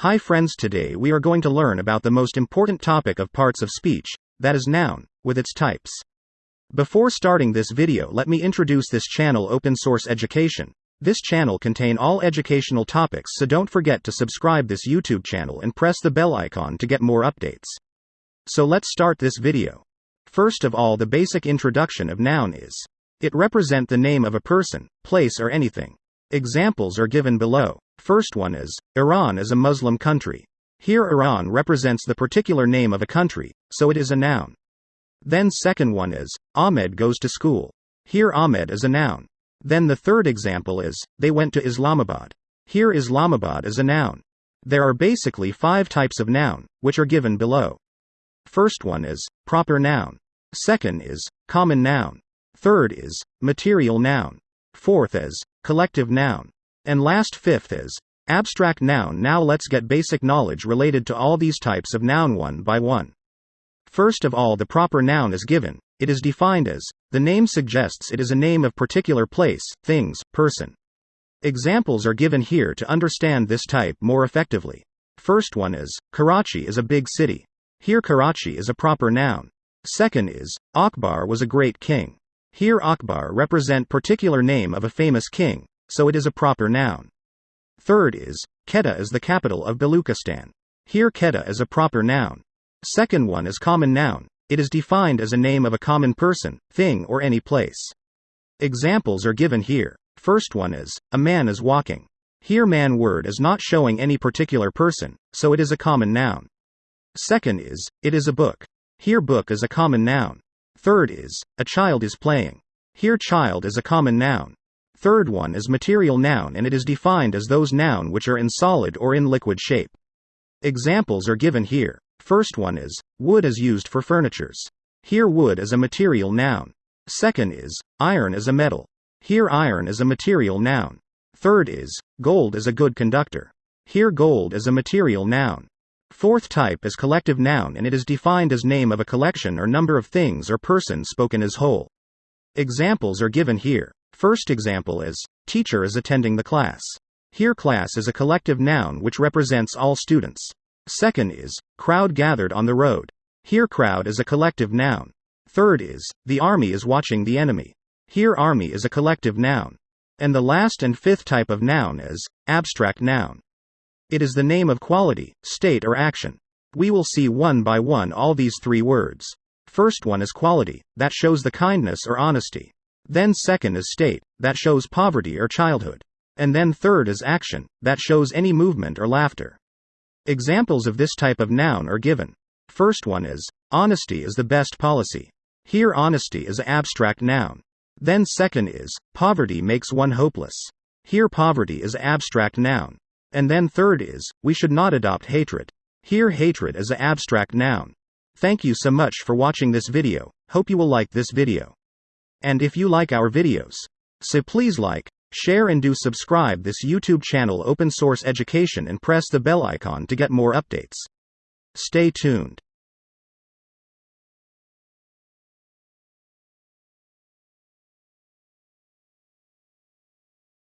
Hi friends today we are going to learn about the most important topic of parts of speech, that is noun, with its types. Before starting this video let me introduce this channel Open Source Education. This channel contain all educational topics so don't forget to subscribe this YouTube channel and press the bell icon to get more updates. So let's start this video. First of all the basic introduction of noun is. It represent the name of a person, place or anything. Examples are given below. First one is Iran is a Muslim country. Here Iran represents the particular name of a country, so it is a noun. Then second one is Ahmed goes to school. Here Ahmed is a noun. Then the third example is they went to Islamabad. Here Islamabad is a noun. There are basically five types of noun, which are given below. First one is proper noun. Second is common noun. Third is material noun. Fourth is collective noun. And last fifth is abstract noun. Now let's get basic knowledge related to all these types of noun one by one. First of all, the proper noun is given. It is defined as the name suggests it is a name of particular place, things, person. Examples are given here to understand this type more effectively. First one is Karachi is a big city. Here Karachi is a proper noun. Second is Akbar was a great king. Here Akbar represent particular name of a famous king so it is a proper noun. Third is, Quetta is the capital of Baluchistan. Here Quetta is a proper noun. Second one is common noun. It is defined as a name of a common person, thing or any place. Examples are given here. First one is, a man is walking. Here man word is not showing any particular person, so it is a common noun. Second is, it is a book. Here book is a common noun. Third is, a child is playing. Here child is a common noun. Third one is material noun and it is defined as those noun which are in solid or in liquid shape. Examples are given here. First one is, wood is used for furnitures. Here wood is a material noun. Second is, iron is a metal. Here iron is a material noun. Third is, gold is a good conductor. Here gold is a material noun. Fourth type is collective noun and it is defined as name of a collection or number of things or persons spoken as whole. Examples are given here. First example is, teacher is attending the class. Here class is a collective noun which represents all students. Second is, crowd gathered on the road. Here crowd is a collective noun. Third is, the army is watching the enemy. Here army is a collective noun. And the last and fifth type of noun is, abstract noun. It is the name of quality, state or action. We will see one by one all these three words. First one is quality, that shows the kindness or honesty. Then second is state, that shows poverty or childhood. And then third is action, that shows any movement or laughter. Examples of this type of noun are given. First one is, honesty is the best policy. Here honesty is an abstract noun. Then second is, poverty makes one hopeless. Here poverty is an abstract noun. And then third is, we should not adopt hatred. Here hatred is an abstract noun. Thank you so much for watching this video, hope you will like this video. And if you like our videos, so please like, share and do subscribe this YouTube channel Open Source Education and press the bell icon to get more updates. Stay tuned.